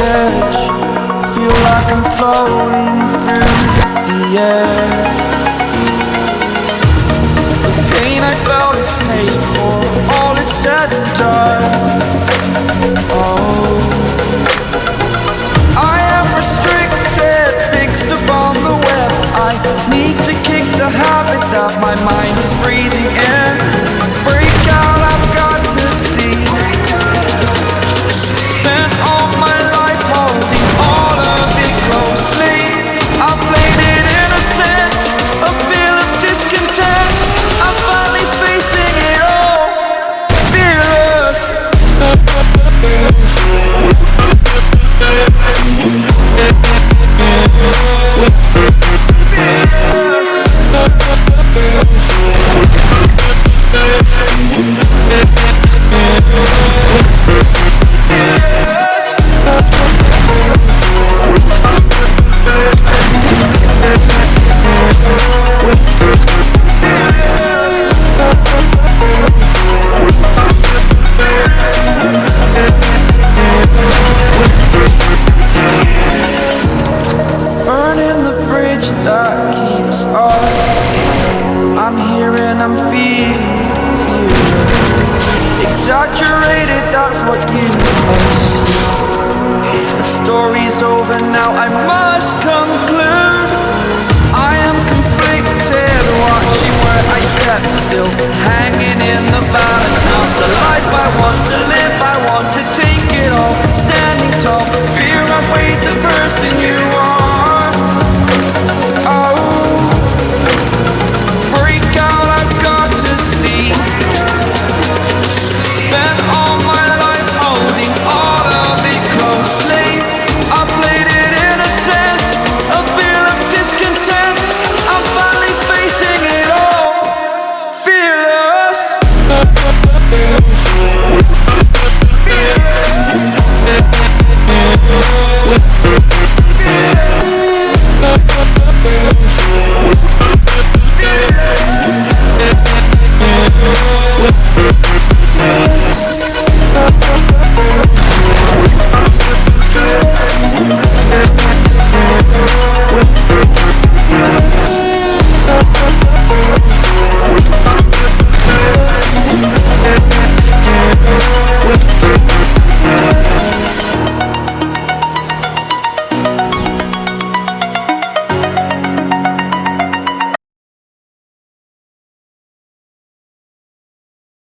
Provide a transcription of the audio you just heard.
edge. Feel like I'm floating through the air. The pain I felt is paid for. All is said and done. frustrated, that's what you miss The story's over now, I must conclude. I am conflicted, watching where I step still Hanging in the balance, not the life I want.